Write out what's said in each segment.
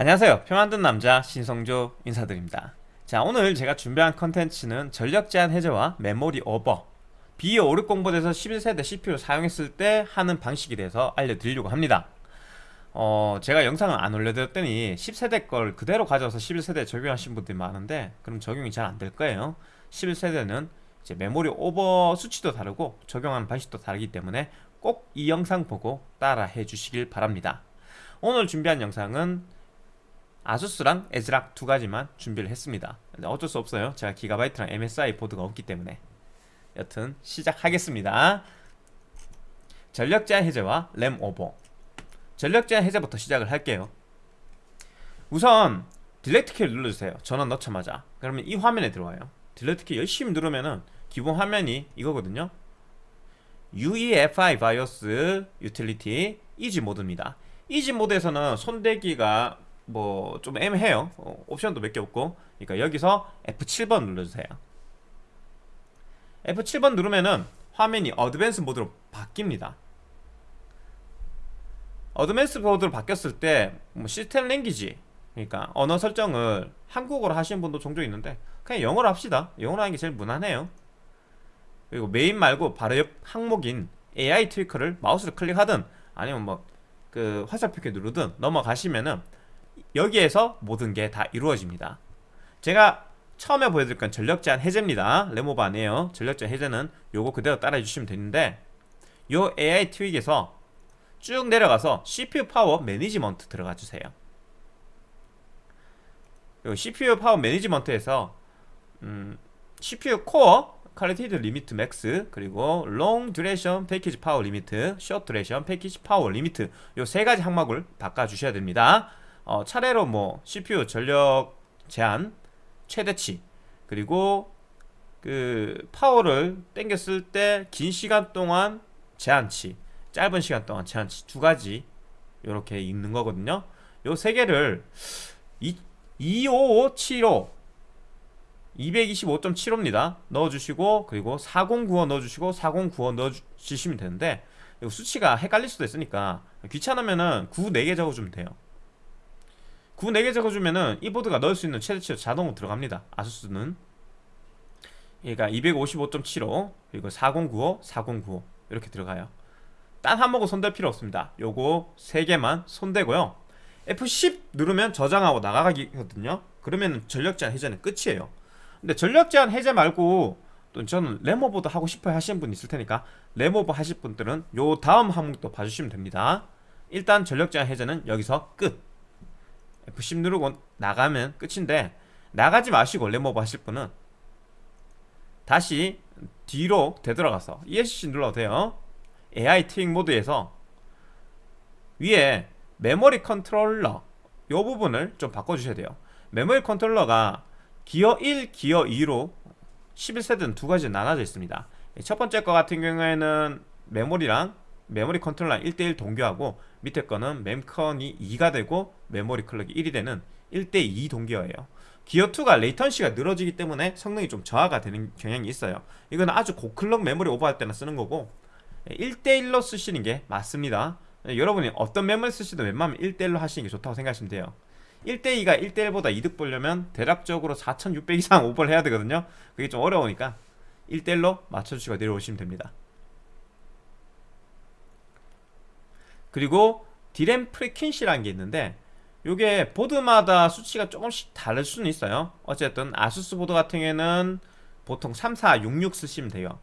안녕하세요. 표 만든 남자 신성조 인사드립니다. 자 오늘 제가 준비한 컨텐츠는 전력 제한 해제와 메모리 오버 B560보드에서 11세대 CPU를 사용했을 때 하는 방식에 대해서 알려드리려고 합니다. 어 제가 영상을 안 올려드렸더니 10세대 걸 그대로 가져와서 11세대에 적용하신 분들이 많은데 그럼 적용이 잘 안 될 거예요. 11세대는 이제 메모리 오버 수치도 다르고 적용하는 방식도 다르기 때문에 꼭 이 영상 보고 따라 해 주시길 바랍니다. 오늘 준비한 영상은 ASUS랑 ASRock 두 가지만 준비를 했습니다. 어쩔 수 없어요. 제가 기가바이트랑 MSI 보드가 없기 때문에. 여튼 시작하겠습니다. 전력 제한 해제와 램 오버. 전력 제한 해제부터 시작을 할게요. 우선 delete 키를 눌러주세요. 전원 넣자마자. 그러면 이 화면에 들어와요. delete 키 열심히 누르면은 기본 화면이 이거거든요. UEFI BIOS utility EZ mode입니다. EZ mode에서는 손대기가 뭐 좀 애매해요. 어, 옵션도 몇 개 없고. 그러니까 여기서 F7번 눌러주세요. F7번 누르면은 화면이 advanced mode로 바뀝니다. advanced mode로 바뀌었을 때 뭐 system language 그러니까 언어 설정을 한국어로 하시는 분도 종종 있는데 그냥 영어로 합시다. 영어로 하는 게 제일 무난해요. 그리고 메인 말고 바로 옆 항목인 AI 트위커를 마우스를 클릭하든 아니면 뭐 그 화살표 키 누르든 넘어가시면은 여기에서 모든 게 다 이루어집니다. 제가 처음에 보여드릴 건 전력 제한 해제입니다. 램오버 아니에요. 전력 제한 해제는 요거 그대로 따라해 주시면 되는데 요 AI 트윅에서 쭉 내려가서 CPU power management 들어가 주세요. 그리고 CPU 파워 매니지먼트에서 음, CPU core current limit max 그리고 long duration package power limit short duration package power limit 요 세 가지 항목을 바꿔 주셔야 됩니다 어, 차례로 뭐 CPU 전력 제한 최대치 그리고 그 파워를 땡겼을 때 긴 시간 동안 제한치 짧은 시간 동안 제한치 두 가지 이렇게 있는 거거든요. 요 세 개를 25575 225.75입니다. 넣어주시고 그리고 4095 넣어주시고 4095 넣어주시면 되는데 수치가 헷갈릴 수도 있으니까 귀찮으면은 9 4개 적어주면 돼요 9 4개 적어주면은 이 보드가 넣을 수 있는 최대치로 자동으로 들어갑니다. 아수스는. 그러니까 255.75 그리고 4095 4095 이렇게 들어가요. 딴 항목은 손댈 필요 없습니다. 요거 3개만 손대고요. F10 누르면 저장하고 나가기거든요. 그러면 전력 제한 해제는 끝이에요. 근데 전력 제한 해제 말고 또 저는 램오버도 하고 싶어 하시는 분 있을 테니까 램오버 하실 분들은 요 다음 항목도 봐주시면 됩니다. 일단 전력 제한 해제는 여기서 끝 F10 누르고 나가면 끝인데 나가지 마시고 램오버 하실 분은 다시 뒤로 되돌아가서 ESC 눌러도 돼요. AI Tweak 모드에서 위에 메모리 컨트롤러 이 부분을 좀 바꿔주셔야 돼요. 메모리 컨트롤러가 기어 1, 기어 2로 11세대는 두 가지 나눠져 있습니다. 첫 번째 거 같은 경우에는 메모리랑 메모리 컨트롤러 1대1 동기화하고 밑에 거는 memcon이 2가 되고 메모리 clock이 1이 되는 1대2 동기화예요. 기어2가 latency가 늘어지기 때문에 성능이 좀 저하가 되는 경향이 있어요. 이건 아주 고클럭 메모리 오버할 때나 쓰는 거고 1대1로 쓰시는 게 맞습니다. 여러분이 어떤 메모리 쓰시든 웬만하면 1대1로 하시는 게 좋다고 생각하시면 돼요. 1대2가 1대1보다 이득 보려면 대략적으로 4600 이상 오버를 해야 되거든요. 그게 좀 어려우니까 1대1로 맞춰주시고 내려오시면 됩니다 그리고 디램 frequency라는 게 있는데 이게 보드마다 수치가 조금씩 다를 수는 있어요. 어쨌든 ASUS 보드 같은 경우에는 보통 3466 쓰시면 돼요.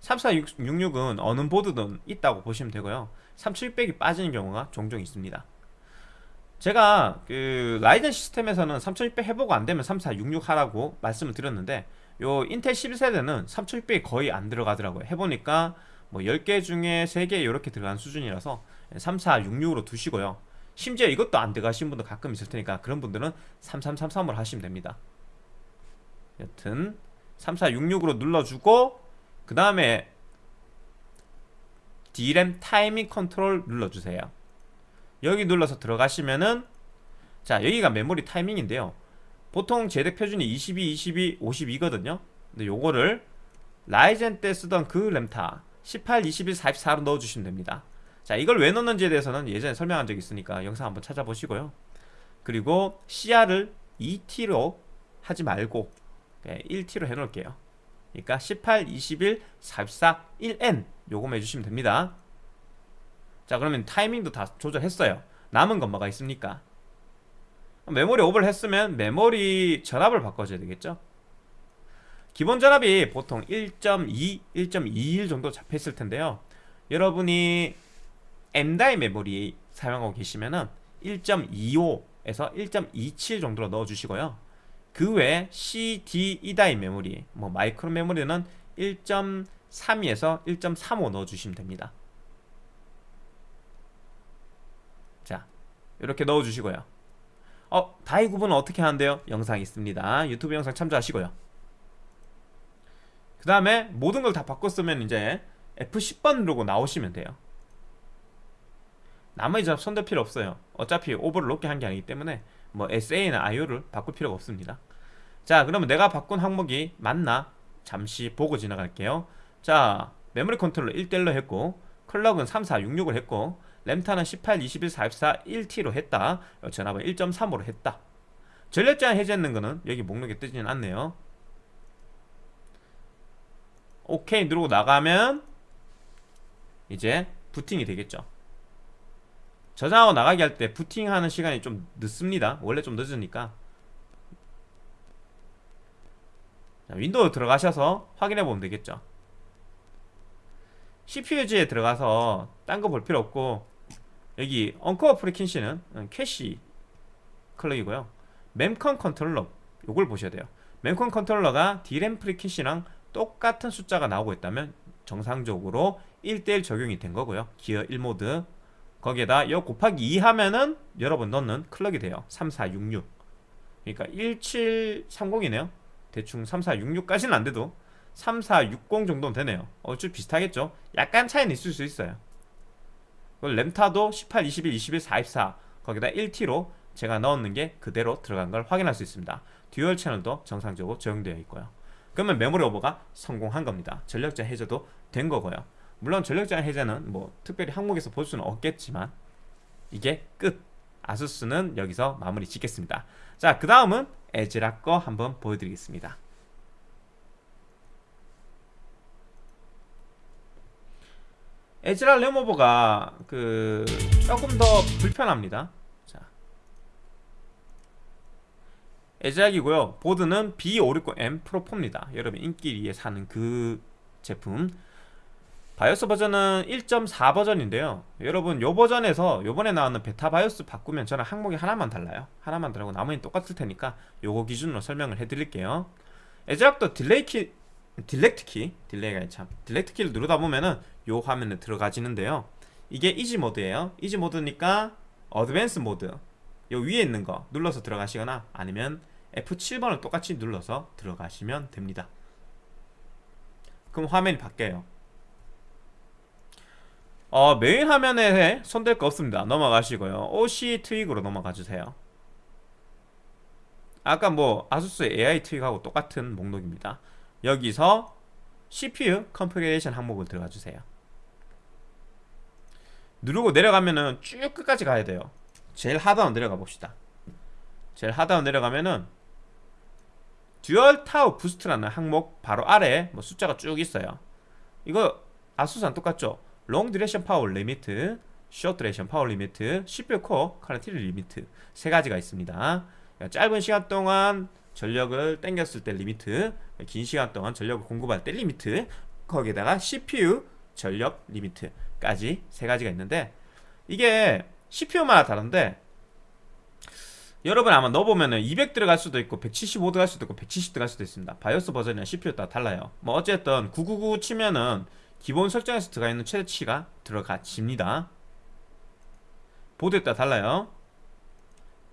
3466은 어느 보드든 있다고 보시면 되고요. 3600이 빠지는 경우가 종종 있습니다. 제가 그 라이젠 시스템에서는 3600 해보고 안되면 3466 하라고 말씀을 드렸는데 요 인텔 11세대는 3600이 거의 안 들어가더라고요. 해보니까 뭐 10개 중에 3개 이렇게 들어간 수준이라서 3, 4, 6, 6으로 두시고요. 심지어 이것도 안 들어가신 분도 가끔 있을 테니까 그런 분들은 3333으로 하시면 됩니다. 여튼 3466으로 눌러주고 그 다음에 D램 타이밍 컨트롤 눌러주세요. 여기 눌러서 들어가시면은 자 여기가 메모리 타이밍인데요. 보통 제덱 표준이 22, 22, 52거든요. 근데 요거를 라이젠 때 쓰던 그 램타 18, 21, 44로 넣어주시면 됩니다. 자 이걸 왜 넣는지에 대해서는 예전에 설명한 적이 있으니까 영상 한번 찾아보시고요. 그리고 CR을 2T로 하지 말고 1T로 해놓을게요. 그러니까 18, 21, 44, 1N 요거만 해주시면 됩니다. 자 그러면 타이밍도 다 조절했어요. 남은 건 뭐가 있습니까? 메모리 오버를 했으면 메모리 전압을 바꿔줘야 되겠죠 기본 전압이 보통 1.2, 1.21 정도 잡혀있을 텐데요. 여러분이 M die 메모리 사용하고 계시면은 1.25에서 1.27 정도로 넣어주시고요. 그 외에 CD, E die 메모리 뭐 마이크론 메모리는 1.32에서 1.35 넣어주시면 됩니다. 자 이렇게 넣어주시고요. 어 die 구분은 어떻게 하는데요? 영상 있습니다. 유튜브 영상 참조하시고요 그 다음에 모든 걸 다 바꿨으면 이제 F10번 누르고 나오시면 돼요. 나머지 잡 손댈 필요 없어요. 어차피 오버를 높게 한 게 아니기 때문에 뭐 SA나 IO를 바꿀 필요가 없습니다. 자 그러면 내가 바꾼 항목이 맞나? 잠시 보고 지나갈게요. 자 메모리 컨트롤러 1대1로 했고 클럭은 3466을 했고 램타는 18, 21, 44, 1T로 했다. 전압은 1.35로 했다. 전력 제한 해제했는 거는 여기 목록에 뜨지는 않네요 오케이 누르고 나가면 이제 부팅이 되겠죠. 저장하고 나가게 할때 부팅하는 시간이 좀 늦습니다. 원래 좀 늦으니까. 자, 윈도우 들어가셔서 확인해 보면 되겠죠. CPU지에 들어가서 딴 거 볼 필요 없고 여기 uncore frequency는 캐시 클럭이고요. memcon 컨트롤러 요걸 보셔야 돼요. memcon 컨트롤러가 D램 프리퀸시랑 똑같은 숫자가 나오고 있다면 정상적으로 1대1 적용이 된 거고요. 기어 1모드. 거기에다 여 곱하기 2 하면은 여러분 넣는 클럭이 돼요. 3466 그러니까 1730이네요. 대충 3466까지는 안 돼도 3460 정도는 되네요. 어쭈 비슷하겠죠? 약간 차이는 있을 수 있어요. 램타도 18, 21, 21, 44 거기다 1T로 제가 넣었는 게 그대로 들어간 걸 확인할 수 있습니다. dual 채널도 정상적으로 적용되어 있고요 그러면 메모리 오버가 성공한 겁니다. 전력제한 해제도 된 거고요. 물론 전력제한 해제는 뭐 특별히 항목에서 볼 수는 없겠지만 이게 끝. ASUS는 여기서 마무리 짓겠습니다. 자 그 다음은 ASRock 거 한번 보여드리겠습니다. ASRock 램오버가 그 조금 더 불편합니다 자 ASRock이고요. 보드는 B560M Pro4입니다. 여러분 인기리에 사는 그 제품. 바이오스 버전은 1.4 버전인데요. 여러분 요 버전에서 요번에 나오는 베타 바이오스 바꾸면 저는 항목이 하나만 달라요. 하나만 다르고 나머지는 똑같을 테니까 요거 기준으로 설명을 해드릴게요. ASRock도 delay 키 delete 키. delay가 참 delete 키를 누르다 보면은 요 화면에 들어가지는데요. 이게 easy 모드예요. easy 모드니까 advanced 모드. 요 위에 있는 거 눌러서 들어가시거나 아니면 F7번을 똑같이 눌러서 들어가시면 됩니다. 그럼 화면이 바뀌어요. 어, 메인 화면에 손댈 거 없습니다. 넘어가시고요. OC 트윅으로 넘어가 주세요. 아까 뭐 아수스 AI 트윅하고 똑같은 목록입니다. 여기서 CPU configuration 항목을 들어가 주세요. 누르고 내려가면은 쭉 끝까지 가야 돼요. 제일 하단으로 내려가 봅시다. 제일 하단으로 내려가면은 dual tau boost라는 항목 바로 아래에 뭐 숫자가 쭉 있어요. 이거 ASUS랑 똑같죠? long duration power limit short duration power limit CPU core current limit 세 가지가 있습니다. 짧은 시간 동안 전력을 땡겼을 때 limit 긴 시간 동안 전력을 공급할 때 limit 거기에다가 CPU 전력 limit까지 세 가지가 있는데 이게 CPU마다 다른데 여러분 아마 넣어보면은 200 들어갈 수도 있고 175 들어갈 수도 있고 170 들어갈 수도 있습니다. 바이오스 버전이랑 CPU 따라 달라요. 뭐 어쨌든 999 치면은 기본 설정에서 들어가 있는 최대치가 들어가집니다. 보드에 따라 달라요.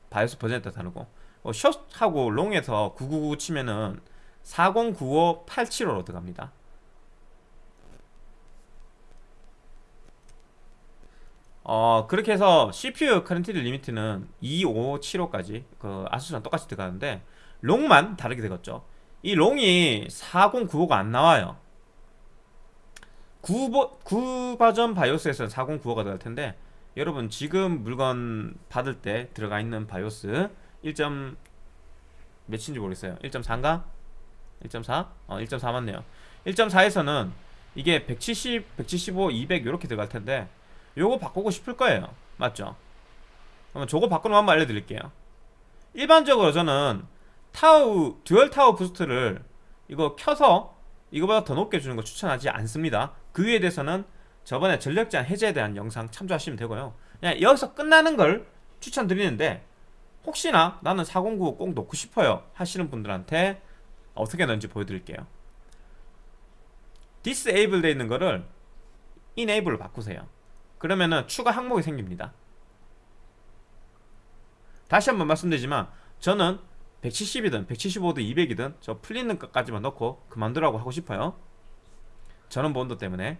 바이오스 버전에 따라 다르고. 어, short하고 long에서 999 치면은 4095-875로 들어갑니다 어 그렇게 해서 CPU 커런트 리미트는 2575까지 그 ASUS랑 똑같이 들어가는데 long만 다르게 되겠죠 이 long이 4095가 안 나와요 9, 9 버전 바이오스에서는 4095가 들어갈 텐데 여러분 지금 물건 받을 때 들어가 있는 바이오스 1. 몇인지 모르겠어요 1.4인가? 1.4? 어 1.4 맞네요 1.4에서는 이게 170, 175, 200 이렇게 들어갈 텐데 요거 바꾸고 싶을 거예요. 맞죠? 그러면 저거 바꾸는 방법 알려드릴게요. 일반적으로 저는 tau dual tau boost를 이거 켜서 이거보다 더 높게 주는 거 추천하지 않습니다. 그 위에 대해서는 저번에 전력 제한 해제에 대한 영상 참조하시면 되고요. 그냥 여기서 끝나는 걸 추천드리는데 혹시나 나는 409 꼭 놓고 싶어요 하시는 분들한테 어떻게 넣는지 보여드릴게요. Disable 되어 있는 거를 enable로 바꾸세요 그러면은 추가 항목이 생깁니다. 다시 한번 말씀드리지만 저는 170이든 175든 200이든 저 풀리는 것까지만 넣고 그만두라고 하고 싶어요. 전원부 온도 때문에.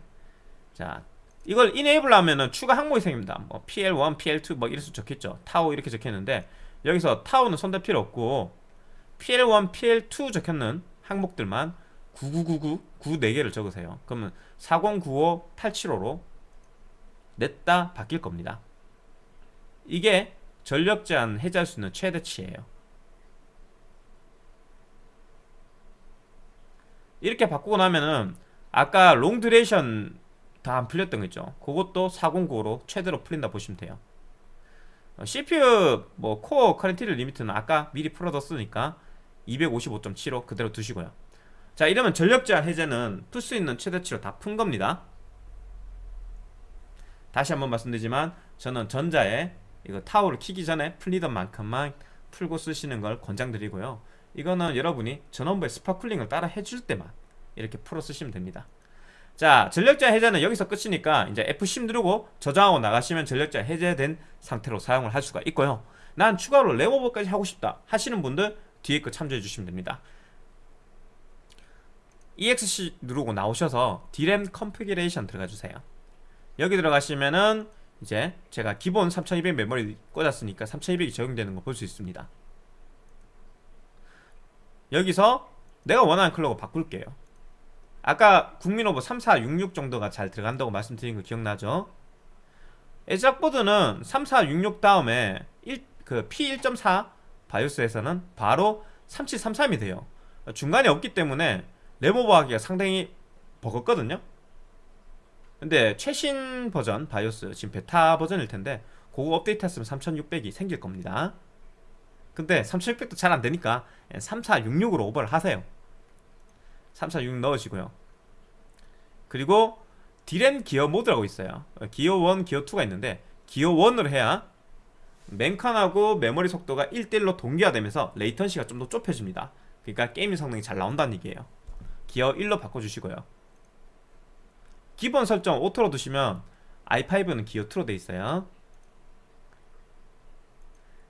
자 이걸 enable 하면은 추가 항목이 생깁니다. 뭐 PL1, PL2 뭐수 적혔죠. 타오 이렇게 적혔는데 여기서 타오는 손댈 필요 없고 PL1, PL2 적혀있는 항목들만 9999, 9 4개를 적으세요. 그러면 4095, 875로 냈다 바뀔 겁니다. 이게 전력 제한 해제할 수 있는 최대치예요. 이렇게 바꾸고 나면은 아까 long duration 다 안 풀렸던 거 있죠? 그것도 409로 최대로 풀린다 보시면 돼요. 어, CPU 뭐 core current limit는 아까 미리 풀어뒀으니까 255.75 그대로 두시고요. 자 이러면 전력 제한 해제는 풀 수 있는 최대치로 다 푼 겁니다 다시 한번 말씀드리지만 저는 전자에 이거 터보를 키기 전에 풀리던 만큼만 풀고 쓰시는 걸 권장드리고요. 이거는 여러분이 전원부의 spot cooling을 따라 해줄 때만 이렇게 풀어 쓰시면 됩니다. 자 전력 제한 해제는 여기서 끝이니까 이제 F10 누르고 저장하고 나가시면 전력 제한 해제된 상태로 사용을 할 수가 있고요. 난 추가로 램 오버까지 하고 싶다 하시는 분들 뒤에 거 참조해 주시면 됩니다. ESC 누르고 나오셔서 DRAM configuration 들어가 주세요 여기 들어가시면은 이제 제가 기본 3200 메모리 꽂았으니까 3200이 적용되는 거 볼 수 있습니다. 여기서 내가 원하는 컬러로 바꿀게요. 아까 국민오버 3466 정도가 잘 들어간다고 말씀드린 거 기억나죠? ASRock 보드는 3466 다음에 1, 그 P1.4 바이오스에서는 바로 3733이 돼요. 중간에 없기 때문에 램 오버 하기가 상당히 버겁거든요 근데 최신 버전 바이오스 지금 베타 버전일 텐데 그거 업데이트 했으면 3600이 생길 겁니다. 근데 3600도 잘 안되니까 3466으로 오버를 하세요. 3466 넣으시고요. 그리고 DRAM gear mode라고 있어요. 기어 1, 기어 2가 있는데 기어 1으로 해야 멤컨하고 메모리 속도가 1대1로 동기화되면서 latency가 좀 더 좁혀집니다. 그러니까 게임 성능이 잘 나온다는 얘기예요. 기어 1로 바꿔주시고요 기본 설정 auto로 두시면 i5는 기어 2로 돼 있어요.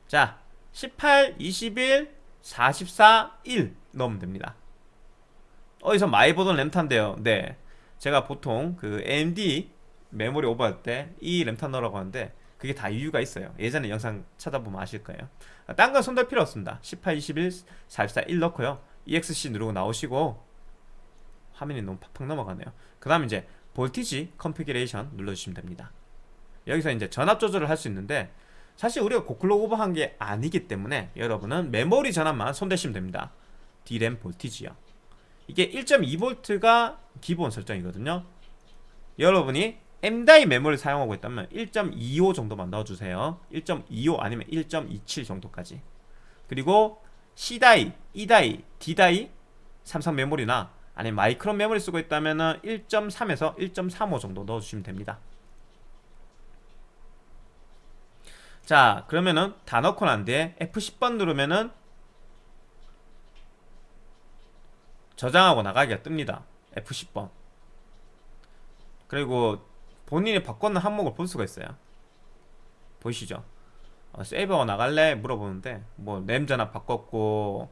자 18, 21, 44, 1 넣으면 됩니다. 어디서 많이 보던 램탄데요. 네. 제가 보통 그 AMD 메모리 오버할 때 이 램타 넣으라고 하는데 그게 다 이유가 있어요. 예전에 영상 찾아보면 아실 거예요. 딴 건 손댈 필요 없습니다. 18, 21, 44, 1 넣고요. ESC 누르고 나오시고 화면이 너무 팍팍 넘어가네요. 그 다음 이제 voltage configuration 눌러주시면 됩니다. 여기서 이제 전압 조절을 할 수 있는데 사실 우리가 고클로 오버한 게 아니기 때문에 여러분은 메모리 전압만 손대시면 됩니다. DRAM voltage요. 이게 1.2V가 기본 설정이거든요. 여러분이 M다이 메모리를 사용하고 있다면 1.25 정도만 넣어주세요. 1.25 아니면 1.27 정도까지. 그리고 C다이, E다이, D다이 삼성 메모리나 아니면 마이크론 메모리 쓰고 있다면 1.3에서 1.35 정도 넣어주시면 됩니다. 자 그러면은 다 넣고 난 뒤에 F10번 누르면은 저장하고 나가기가 뜹니다. F10번. 그리고 본인이 바꿨는 항목을 볼 수가 있어요. 보이시죠? 어, save하고 나갈래? 물어보는데 뭐 램 전압 바꿨고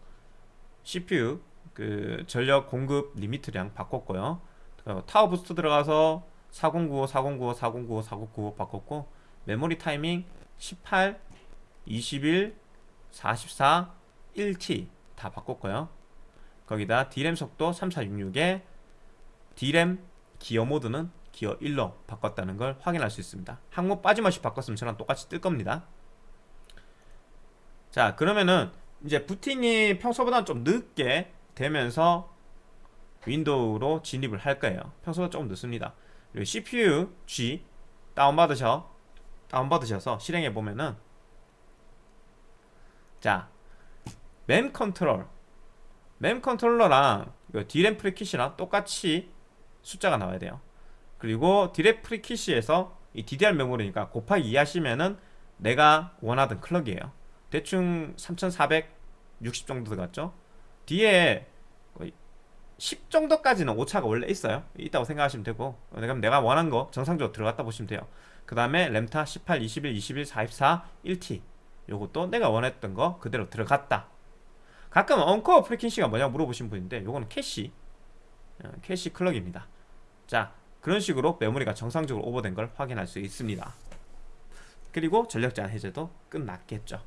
CPU 그 전력 공급 limit량 바꿨고요. turbo boost 들어가서 4095, 4095, 4095, 4095 바꿨고 메모리 타이밍 18, 21, 44, 1T 다 바꿨고요. 거기다 D램 속도 3466에 D램 기어 모드는 기어 1로 바꿨다는 걸 확인할 수 있습니다. 항목 빠짐없이 바꿨으면 저랑 똑같이 뜰 겁니다. 자 그러면은 이제 부팅이 평소보다 좀 늦게 되면서 윈도우로 진입을 할 거예요. 평소보다 조금 늦습니다. 그리고 CPU G 다운받으셔 다운받으셔서 실행해 보면은 자 램 컨트롤. 램 컨트롤러랑 이거 DRAM frequency랑 똑같이 숫자가 나와야 돼요. 그리고 DRAM frequency에서 이 DDR 메모리니까 곱하기 2 하시면은 내가 원하던 클럭이에요. 대충 3460 정도 들어갔죠? 뒤에 10 정도까지는 오차가 원래 있어요. 있다고 생각하시면 되고. 그럼 내가 원한 거 정상적으로 들어갔다 보시면 돼요. 그 다음에 램타 18, 21, 21, 44, 1T 요것도 내가 원했던 거 그대로 들어갔다. 가끔 uncore frequency가 뭐냐고 물어보신 분인데 요거는 캐시. 어, 캐시 클럭입니다. 자 그런 식으로 메모리가 정상적으로 오버된 걸 확인할 수 있습니다. 그리고 전력 제한 해제도 끝났겠죠.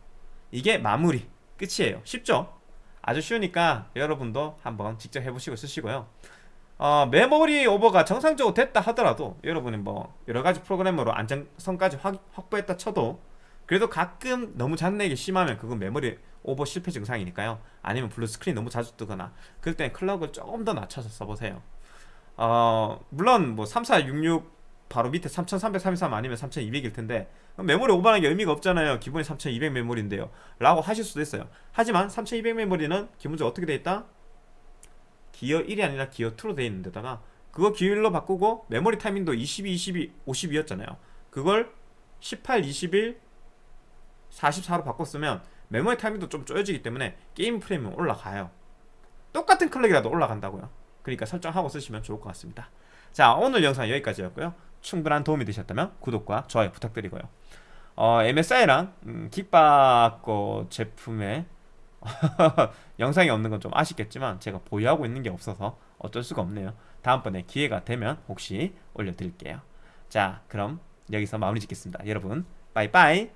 이게 마무리 끝이에요. 쉽죠? 아주 쉬우니까 여러분도 한번 직접 해보시고 쓰시고요. 어, 메모리 오버가 정상적으로 됐다 하더라도 여러분이 뭐 여러가지 프로그램으로 안정성까지 확, 확보했다 쳐도 그래도 가끔 너무 잔렉이 심하면 그건 메모리 오버 실패 증상이니까요. 아니면 블루 스크린 너무 자주 뜨거나 그럴 땐 클럭을 조금 더 낮춰서 써보세요. 어 물론 뭐 3466 바로 밑에 3333 아니면 3200일 텐데 메모리 오버하는 게 의미가 없잖아요. 기본이 3200 메모리인데요. 라고 하실 수도 있어요. 하지만 3200 메모리는 기본적으로 어떻게 돼 있다? 기어 1이 아니라 기어 2로 돼 있는 데다가 그거 기어 1로 바꾸고 메모리 타이밍도 22, 22, 50이었잖아요. 그걸 18, 21, 44로 바꿨으면 메모리 타이밍도 좀 쪼여지기 때문에 게임 프레임은 올라가요. 똑같은 클럭이라도 올라간다고요. 그러니까 설정하고 쓰시면 좋을 것 같습니다. 자 오늘 영상 여기까지였고요. 충분한 도움이 되셨다면 구독과 좋아요 부탁드리고요 어, MSI랑 음, 킥바거 제품에 영상이 없는 건 좀 아쉽겠지만 제가 보유하고 있는 게 없어서 어쩔 수가 없네요. 다음번에 기회가 되면 혹시 올려드릴게요. 자 그럼 여기서 마무리 짓겠습니다. 여러분 빠이빠이